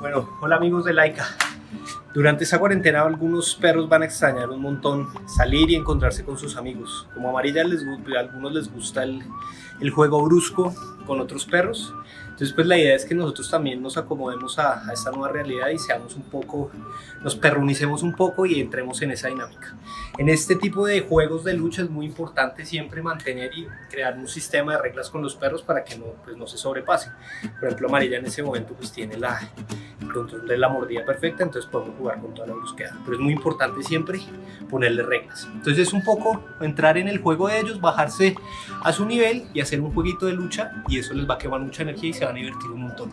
Bueno, hola amigos de Laika. Durante esta cuarentena algunos perros van a extrañar un montón salir y encontrarse con sus amigos. Como a Amarilla les, a algunos les gusta el, el juego brusco con otros perros. Entonces pues la idea es que nosotros también nos acomodemos a, a, esta nueva realidad y seamos un poco, nos perrunicemos un poco y entremos en esa dinámica. En este tipo de juegos de lucha es muy importante siempre mantener y crear un sistema de reglas con los perros para que no, pues, no se sobrepasen. Por ejemplo Amarilla en ese momento pues tiene la, el control de la mordida perfecta, entonces podemos jugar con toda la brusquedad. Pero es muy importante siempre ponerle reglas. Entonces es un poco entrar en el juego de ellos, bajarse a su nivel y hacer un jueguito de lucha y eso les va a quemar mucha energía y se van a divertir un montón.